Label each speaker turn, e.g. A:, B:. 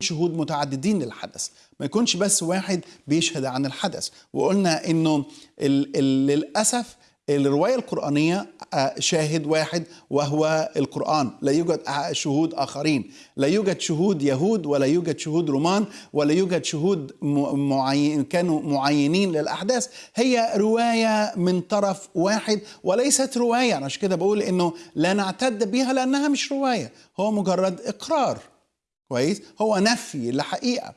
A: شهود متعددين للحدث. ما يكونش بس واحد بيشهد عن الحدث. وقلنا إنه ال ال للأسف الرواية القرآنية آه، شاهد واحد وهو القرآن. لا يوجد شهود آخرين. لا يوجد شهود يهود ولا يوجد شهود رومان ولا يوجد شهود معين كانوا معينين للأحداث. هي رواية من طرف واحد وليست رواية. أنا عشان كده بقول إنه لا نعتد بها لأنها مش رواية. هو مجرد إقرار. كويس؟ هو نفي لحقيقة.